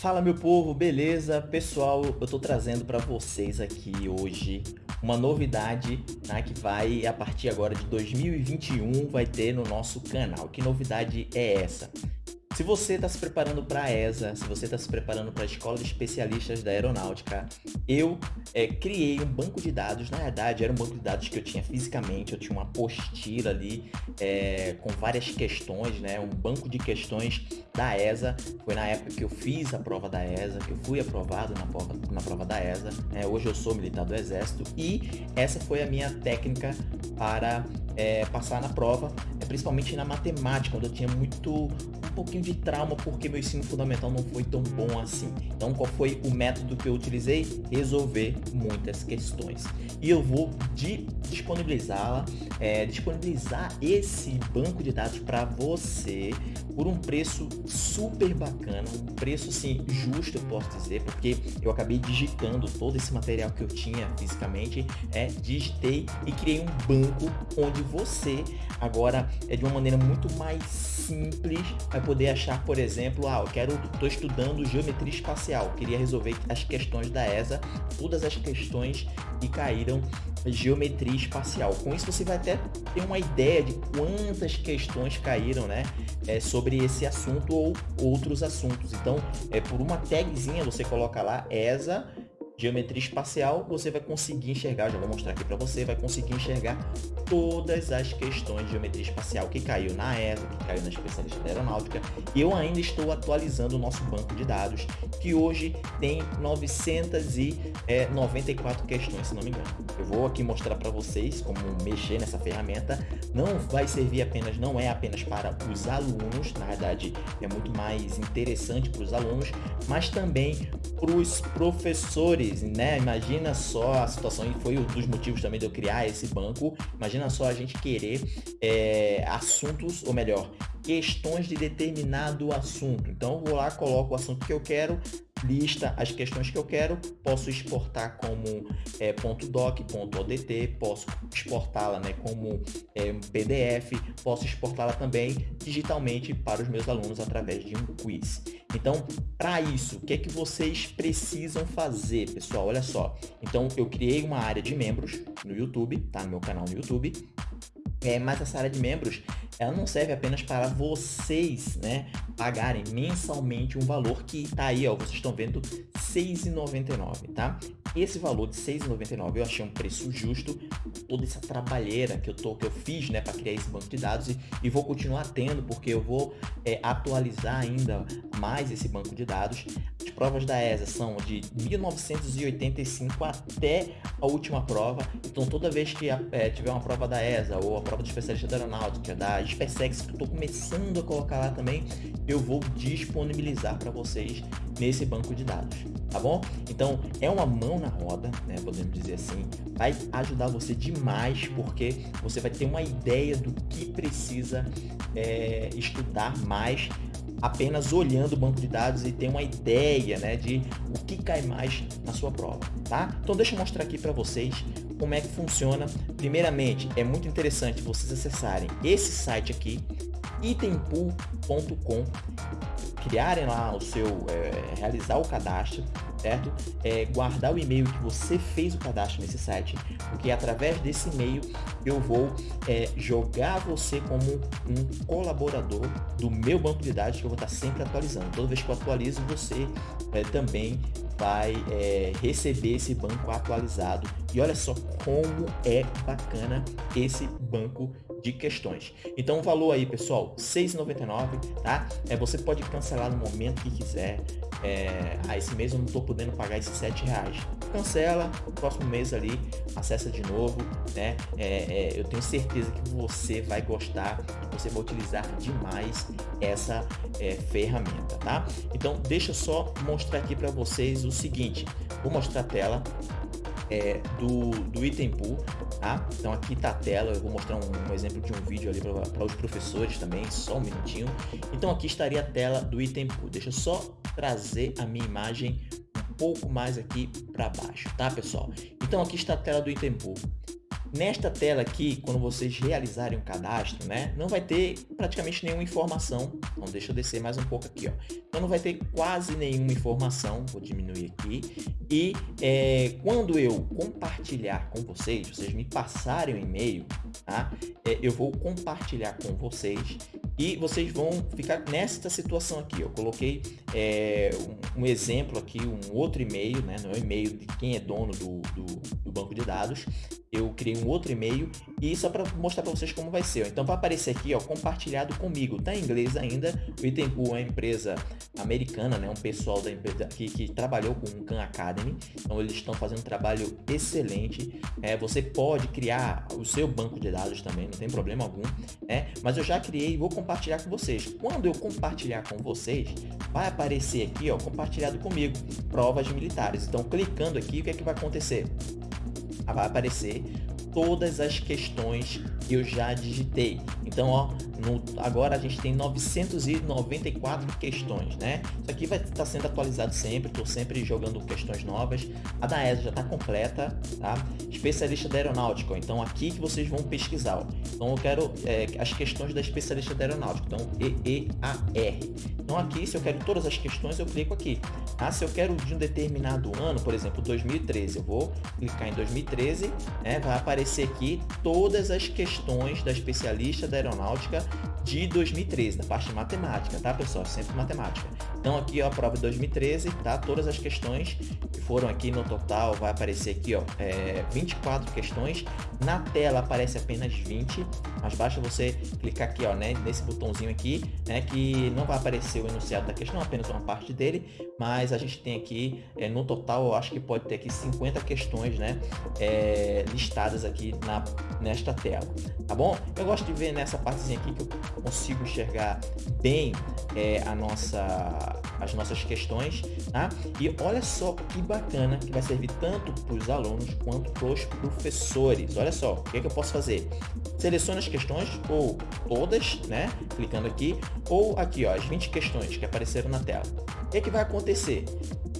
Fala meu povo, beleza? Pessoal, eu tô trazendo para vocês aqui hoje uma novidade né, que vai, a partir agora de 2021, vai ter no nosso canal. Que novidade é essa? Se você está se preparando para a ESA, se você está se preparando para a Escola de Especialistas da Aeronáutica, eu é, criei um banco de dados, na verdade era um banco de dados que eu tinha fisicamente, eu tinha uma apostila ali é, com várias questões, né, um banco de questões da ESA, foi na época que eu fiz a prova da ESA, que eu fui aprovado na prova, na prova da ESA, né, hoje eu sou militar do Exército. E essa foi a minha técnica para é, passar na prova, é, principalmente na matemática, onde eu tinha muito, um pouquinho de trauma porque meu ensino fundamental não foi tão bom assim. Então qual foi o método que eu utilizei? Resolver muitas questões. E eu vou disponibilizá-la, é, disponibilizar esse banco de dados para você por um preço super bacana, um preço assim justo eu posso dizer, porque eu acabei digitando todo esse material que eu tinha fisicamente, é, digitei e criei um banco onde você agora é de uma maneira muito mais simples vai poder achar, por exemplo, ah, eu quero, estou estudando geometria espacial, queria resolver as questões da ESA, todas as questões que caíram geometria espacial. Com isso você vai até ter uma ideia de quantas questões caíram, né, é, sobre esse assunto ou outros assuntos. Então, é por uma tagzinha você coloca lá ESA geometria espacial, você vai conseguir enxergar, já vou mostrar aqui para você, vai conseguir enxergar todas as questões de geometria espacial que caiu na ESA, que caiu na especialista da aeronáutica. E eu ainda estou atualizando o nosso banco de dados, que hoje tem 994 questões, se não me engano. Eu vou aqui mostrar para vocês como mexer nessa ferramenta. Não vai servir apenas, não é apenas para os alunos, na verdade é muito mais interessante para os alunos, mas também para os professores né? Imagina só a situação, e foi um dos motivos também de eu criar esse banco. Imagina só a gente querer é, assuntos, ou melhor, questões de determinado assunto. Então, vou lá, coloco o assunto que eu quero, lista as questões que eu quero, posso exportar como é, .doc, .odt, posso exportá-la né, como é, PDF, posso exportá-la também digitalmente para os meus alunos através de um quiz. Então, para isso, o que é que vocês precisam fazer, pessoal? Olha só. Então, eu criei uma área de membros no YouTube, tá? No meu canal no YouTube. É, mas essa área de membros, ela não serve apenas para vocês, né, pagarem mensalmente um valor que está aí, ó, vocês estão vendo, R$ 6,99, tá? Esse valor de R$ 6,99 eu achei um preço justo, toda essa trabalheira que eu, tô, que eu fiz, né, para criar esse banco de dados e, e vou continuar tendo, porque eu vou é, atualizar ainda mais esse banco de dados. As provas da ESA são de 1985 até a última prova, então toda vez que é, tiver uma prova da ESA ou a prova de especialista da aeronáutica, da SpaceX, que eu estou começando a colocar lá também, eu vou disponibilizar para vocês nesse banco de dados, tá bom? Então, é uma mão na roda, né, podemos dizer assim, vai ajudar você demais, porque você vai ter uma ideia do que precisa é, estudar mais apenas olhando o banco de dados e ter uma ideia né, de o que cai mais na sua prova, tá? Então deixa eu mostrar aqui para vocês como é que funciona. Primeiramente, é muito interessante vocês acessarem esse site aqui, itempool.com, criarem lá o seu, é, realizar o cadastro, certo? É, guardar o e-mail que você fez o cadastro nesse site, porque através desse e-mail eu vou é, jogar você como um colaborador do meu banco de dados que eu vou estar sempre atualizando. Toda vez que eu atualizo, você é, também vai é, receber esse banco atualizado. E olha só como é bacana esse banco de questões. Então o valor aí, pessoal, R$ 6,99, tá? É, você pode cancelar no momento que quiser. É, ah, esse mês eu não estou podendo pagar esses R$ reais. Cancela, o próximo mês ali, acessa de novo, né? É, é, eu tenho certeza que você vai gostar, você vai utilizar demais essa é, ferramenta, tá? Então deixa só mostrar aqui para vocês o seguinte, vou mostrar a tela, é, do, do item pool, tá? Então aqui tá a tela, eu vou mostrar um, um exemplo de um vídeo ali para os professores também, só um minutinho. Então aqui estaria a tela do item pool. Deixa só trazer a minha imagem pouco mais aqui para baixo, tá pessoal? Então aqui está a tela do item pool. Nesta tela aqui, quando vocês realizarem o cadastro, né, não vai ter praticamente nenhuma informação. Então, deixa eu descer mais um pouco aqui, ó. Então, não vai ter quase nenhuma informação. Vou diminuir aqui. E é, quando eu compartilhar com vocês, vocês me passarem o um e-mail, tá? É, eu vou compartilhar com vocês e vocês vão ficar nesta situação aqui. Eu coloquei é, um, um, exemplo aqui, um outro e-mail, né? Não é o e-mail de quem é dono do, do, do banco de dados eu criei um outro e-mail e só para mostrar para vocês como vai ser. Então vai aparecer aqui, ó, compartilhado comigo. Tá em inglês ainda. O Itempool é uma empresa americana, né? Um pessoal da empresa que, que trabalhou com o Khan Academy. Então eles estão fazendo um trabalho excelente. É, você pode criar o seu banco de dados também, não tem problema algum. É, mas eu já criei e vou compartilhar com vocês. Quando eu compartilhar com vocês, vai aparecer aqui, ó, compartilhado comigo, provas militares. Então clicando aqui, o que é que vai acontecer? Vai aparecer todas as questões que eu já digitei. Então, ó, no, agora a gente tem 994 questões, né? Isso aqui vai estar tá sendo atualizado sempre, estou sempre jogando questões novas. A da ESA já está completa, tá? Especialista da aeronáutica, então aqui que vocês vão pesquisar. Ó. Então eu quero é, as questões da especialista da aeronáutica, então EEAR. Então aqui, se eu quero todas as questões, eu clico aqui. Ah, se eu quero de um determinado ano, por exemplo, 2013, eu vou clicar em 2013, né? vai aparecer aqui todas as questões da especialista da aeronáutica de 2013, da parte de matemática, tá, pessoal? Sempre matemática. Então, aqui, ó, a prova de 2013, tá? Todas as questões que foram aqui no total, vai aparecer aqui, ó, é, 24 questões. Na tela aparece apenas 20, mas basta você clicar aqui, ó, né, nesse botãozinho aqui, né, que não vai aparecer o enunciado da questão, apenas uma parte dele, mas a gente tem aqui, é, no total, eu acho que pode ter aqui 50 questões, né, é, listadas aqui na, nesta tela, tá bom? Eu gosto de ver nessa partezinha aqui que eu consigo enxergar bem é, a nossa as nossas questões, tá? E olha só que bacana que vai servir tanto para os alunos quanto para os professores. Olha só, o que, é que eu posso fazer? Selecione as questões, ou todas, né? Clicando aqui, ou aqui, ó, as 20 questões que apareceram na tela. O que, é que vai acontecer?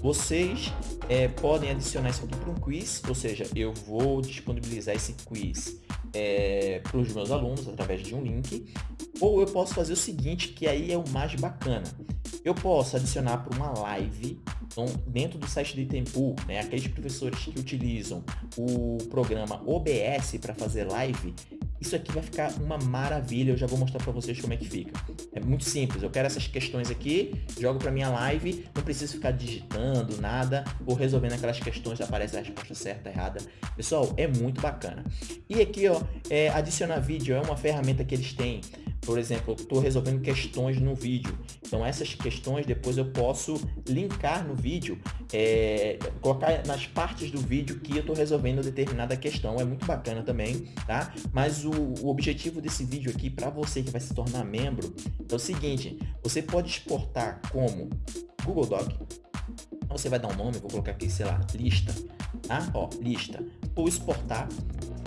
Vocês é, podem adicionar isso aqui para um quiz, ou seja, eu vou disponibilizar esse quiz é, para os meus alunos através de um link, ou eu posso fazer o seguinte, que aí é o mais bacana. Eu posso adicionar para uma live então, dentro do site do Itempool, né, aqueles professores que utilizam o programa OBS para fazer live, isso aqui vai ficar uma maravilha, eu já vou mostrar para vocês como é que fica. É muito simples, eu quero essas questões aqui, jogo para minha live, não preciso ficar digitando nada, vou resolvendo aquelas questões, aparece a resposta certa, errada. Pessoal, é muito bacana. E aqui, ó, é, adicionar vídeo é uma ferramenta que eles têm por exemplo, estou resolvendo questões no vídeo. Então essas questões depois eu posso linkar no vídeo, é, colocar nas partes do vídeo que eu estou resolvendo determinada questão. É muito bacana também, tá? Mas o, o objetivo desse vídeo aqui para você que vai se tornar membro é o seguinte: você pode exportar como Google Doc. Você vai dar um nome, vou colocar aqui, sei lá, lista, tá? Ó, lista. Ou exportar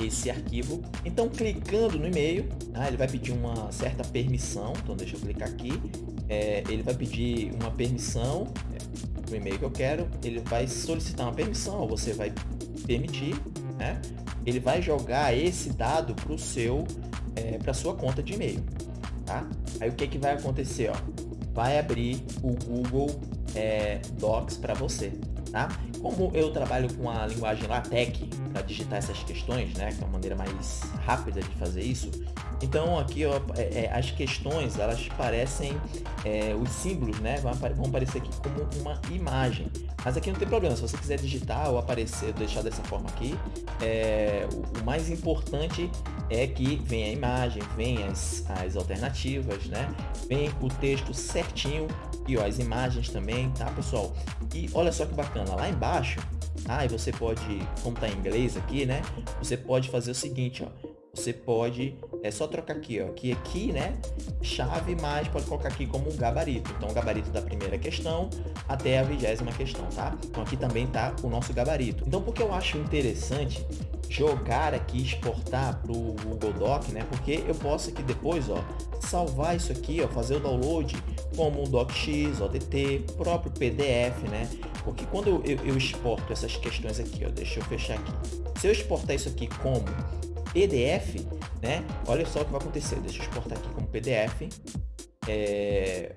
esse arquivo. Então, clicando no e-mail, ah, ele vai pedir uma certa permissão. Então, deixa eu clicar aqui. É, ele vai pedir uma permissão é, do e-mail que eu quero. Ele vai solicitar uma permissão, você vai permitir, né? Ele vai jogar esse dado para o seu, é, para sua conta de e-mail, tá? Aí o que que vai acontecer, ó? Vai abrir o Google é, Docs para você, tá? Como eu trabalho com a linguagem LaTeX para digitar essas questões, né, que é uma maneira mais rápida de fazer isso, então aqui ó, é, é, as questões elas parecem, é, os símbolos né, vão, aparecer aqui como uma imagem. Mas aqui não tem problema, se você quiser digitar ou aparecer, deixar dessa forma aqui, é, o, o, mais importante é que venha a imagem, venha as, as alternativas, né? Vem o texto certinho e ó, as imagens também, tá pessoal? E olha só que bacana, lá embaixo, ah, e você pode, como tá em inglês aqui, né? Você pode fazer o seguinte, ó, você pode, é só trocar aqui, ó, aqui, aqui, né, chave, mais pode colocar aqui como gabarito. Então, o gabarito da primeira questão até a vigésima questão, tá? Então, aqui também tá o nosso gabarito. Então, porque eu acho interessante jogar aqui, exportar para o Google Doc, né? Porque eu posso aqui depois, ó, salvar isso aqui, ó, fazer o download como um DocX, ODT, próprio PDF, né? Porque quando eu, eu, eu exporto essas questões aqui, ó, deixa eu fechar aqui. Se eu exportar isso aqui como PDF, né? Olha só o que vai acontecer. Deixa eu exportar aqui como PDF. É...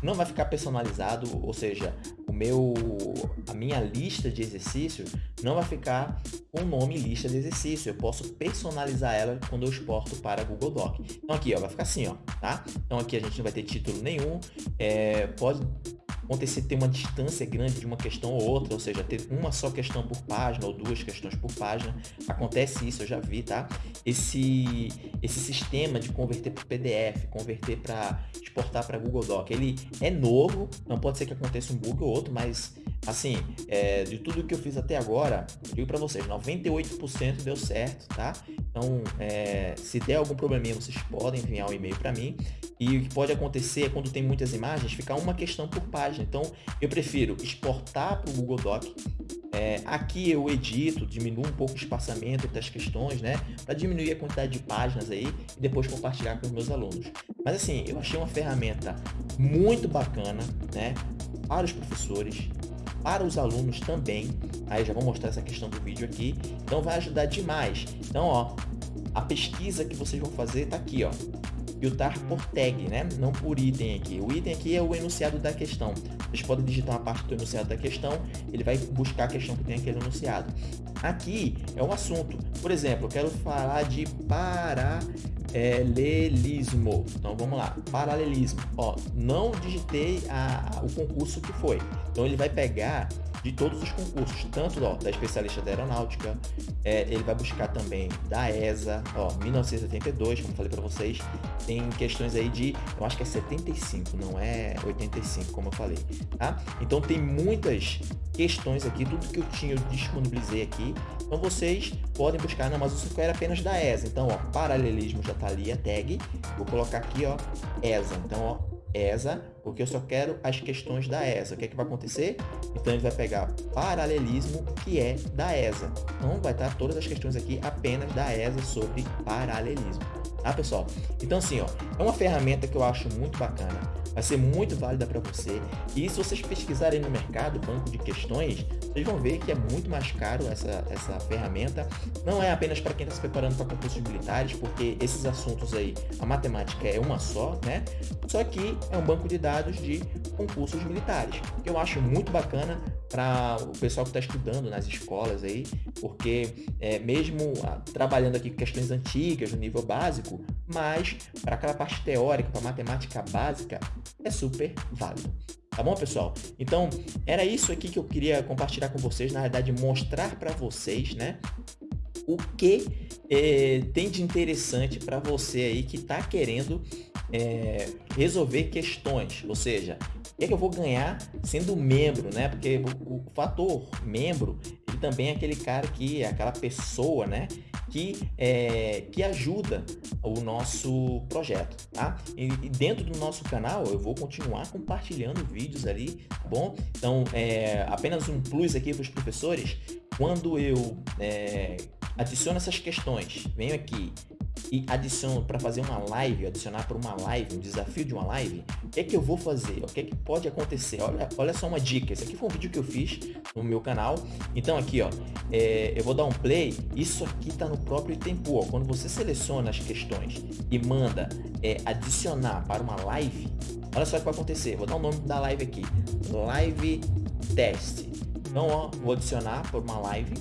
Não vai ficar personalizado, ou seja, o meu, a minha lista de exercícios não vai ficar com o nome lista de exercício. Eu posso personalizar ela quando eu exporto para Google Doc. Então aqui, ó, vai ficar assim, ó, tá? Então aqui a gente não vai ter título nenhum. É, pode acontecer ter uma distância grande de uma questão ou outra, ou seja, ter uma só questão por página ou duas questões por página. Acontece isso, eu já vi, tá? Esse, esse sistema de converter para PDF, converter para exportar para Google Doc, ele é novo, não pode ser que aconteça um bug ou outro, mas assim, é, de tudo que eu fiz até agora, digo para vocês, 98% deu certo, tá? Então, é, se der algum probleminha, vocês podem enviar um e-mail para mim. E o que pode acontecer é quando tem muitas imagens, ficar uma questão por página. Então, eu prefiro exportar para o Google Doc. É, aqui eu edito, diminuo um pouco o espaçamento entre as questões, né? Para diminuir a quantidade de páginas aí e depois compartilhar com os meus alunos. Mas assim, eu achei uma ferramenta muito bacana, né? Para os professores, para os alunos também. Aí já vou mostrar essa questão do vídeo aqui. Então vai ajudar demais. Então, ó, a pesquisa que vocês vão fazer está aqui, ó. Filtrar por tag, né? Não por item aqui. O item aqui é o enunciado da questão. Vocês podem digitar uma parte do enunciado da questão, ele vai buscar a questão que tem aquele enunciado. Aqui é o assunto. Por exemplo, eu quero falar de paralelismo. Então vamos lá, paralelismo. Ó, não digitei a, o concurso que foi. Então ele vai pegar de todos os concursos, tanto ó, da especialista da aeronáutica, é, ele vai buscar também da ESA, ó, 1982, como falei para vocês, tem questões aí de, eu acho que é 75, não é 85, como eu falei, tá? Então tem muitas questões aqui, tudo que eu tinha eu disponibilizei aqui, então vocês podem buscar, não, mas isso era apenas da ESA, então ó, paralelismo já tá ali a tag, vou colocar aqui ó, ESA, então ó, ESA, porque eu só quero as questões da ESA. O que, é que vai acontecer? Então ele vai pegar paralelismo, que é da ESA. Então vai estar todas as questões aqui apenas da ESA sobre paralelismo. Tá, pessoal? Então assim, ó, é uma ferramenta que eu acho muito bacana vai ser muito válida para você. E se vocês pesquisarem no mercado, banco de questões, vocês vão ver que é muito mais caro essa, essa ferramenta. Não é apenas para quem está se preparando para concursos militares, porque esses assuntos aí, a matemática é uma só, né? Só que é um banco de dados de concursos militares, eu acho muito bacana para o pessoal que está estudando nas escolas aí, porque é, mesmo ah, trabalhando aqui com questões antigas no nível básico, mas para aquela parte teórica, para matemática básica, é super válido. Tá bom, pessoal? Então, era isso aqui que eu queria compartilhar com vocês, na verdade, mostrar para vocês, né, o que é, tem de interessante para você aí que está querendo é, resolver questões, ou seja, que, é que eu vou ganhar sendo membro, né? Porque o, o, fator membro, ele também é aquele cara que, é aquela pessoa, né? Que, é, que ajuda o nosso projeto, tá? E, e, dentro do nosso canal eu vou continuar compartilhando vídeos ali, tá bom? Então, é, apenas um plus aqui para os professores, quando eu é, adiciono essas questões, venho aqui e adiciono para fazer uma live, adicionar para uma live, um desafio de uma live, o que é que eu vou fazer? O que é que pode acontecer? Olha, olha só uma dica. Esse aqui foi um vídeo que eu fiz no meu canal. Então aqui, ó, é, eu vou dar um play. Isso aqui está no próprio tempo. Ó. Quando você seleciona as questões e manda é, adicionar para uma live, olha só o que vai acontecer. Vou dar o nome da live aqui, live test. Então, ó, vou adicionar por uma live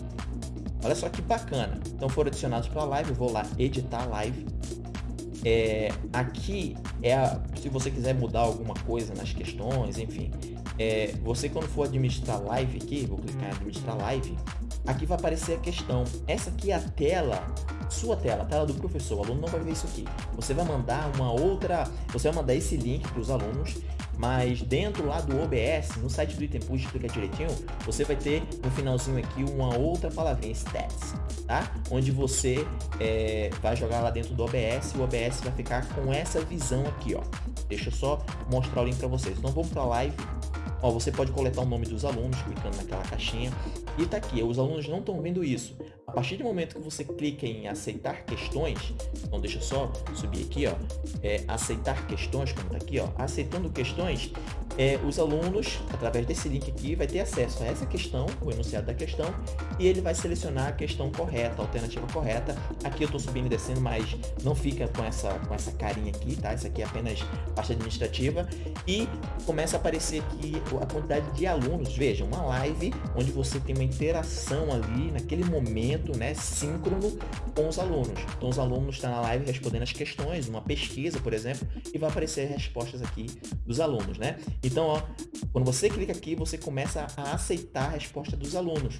Olha só que bacana. Então foram adicionados para a live, eu vou lá editar a live. É, aqui é a, se você quiser mudar alguma coisa nas questões, enfim. É, você quando for administrar live aqui, vou clicar em administrar live, aqui vai aparecer a questão. Essa aqui é a tela, sua tela, a tela do professor. O aluno não vai ver isso aqui. Você vai mandar uma outra, você vai mandar esse link para os alunos mas dentro lá do OBS, no site do Itempush, explica direitinho, você vai ter no finalzinho aqui uma outra palavrinha, stats, tá? Onde você é, vai jogar lá dentro do OBS e o OBS vai ficar com essa visão aqui, ó. Deixa eu só mostrar o link para vocês. Então vamos para a live Ó, você pode coletar o nome dos alunos clicando naquela caixinha e tá aqui. Os alunos não estão vendo isso. A partir do momento que você clica em aceitar questões, então deixa eu só subir aqui, ó, é, aceitar questões, como tá aqui, ó, aceitando questões, é, os alunos, através desse link aqui, vai ter acesso a essa questão, o enunciado da questão, e ele vai selecionar a questão correta, a alternativa correta. Aqui eu estou subindo e descendo, mas não fica com essa, com essa carinha aqui, tá? Isso aqui é apenas parte administrativa. E começa a aparecer aqui a quantidade de alunos. Veja, uma live onde você tem uma interação ali, naquele momento, né, síncrono com os alunos. Então os alunos estão na live respondendo as questões, uma pesquisa, por exemplo, e vai aparecer respostas aqui dos alunos. Né? Então, ó, quando você clica aqui, você começa a aceitar a resposta dos alunos.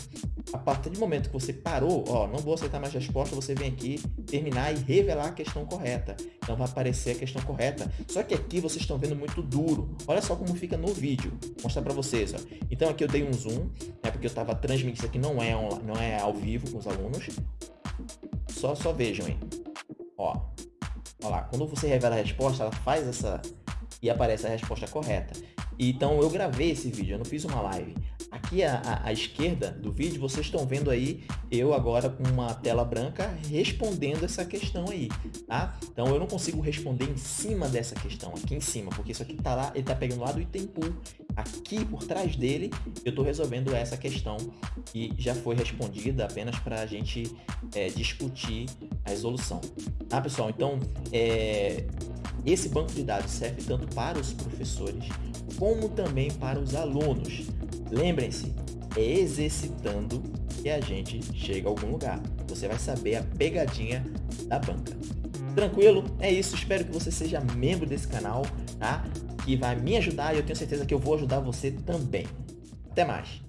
A partir do momento que você parou, ó, não vou aceitar mais resposta, você vem aqui terminar e revelar a questão correta. Então vai aparecer a questão correta. Só que aqui vocês estão vendo muito duro. Olha só como fica no vídeo. Mostrar para vocês. Ó. Então aqui eu dei um zoom, né, porque eu estava transmitindo isso aqui não é, não é ao vivo com os alunos. Só, só vejam aí. Ó, ó lá, quando você revela a resposta, ela faz essa e aparece a resposta correta. Então eu gravei esse vídeo, eu não fiz uma live. Aqui à, à, esquerda do vídeo, vocês estão vendo aí eu agora com uma tela branca respondendo essa questão aí, tá? Então eu não consigo responder em cima dessa questão, aqui em cima, porque isso aqui tá lá, ele tá pegando lá do item pool. Aqui por trás dele, eu estou resolvendo essa questão que já foi respondida apenas para a gente é, discutir a resolução. Tá, pessoal? Então, é, esse banco de dados serve tanto para os professores como também para os alunos. Lembrem-se, é exercitando que a gente chega a algum lugar. Você vai saber a pegadinha da banca. Tranquilo? É isso. Espero que você seja membro desse canal, tá? Que vai me ajudar e eu tenho certeza que eu vou ajudar você também. Até mais!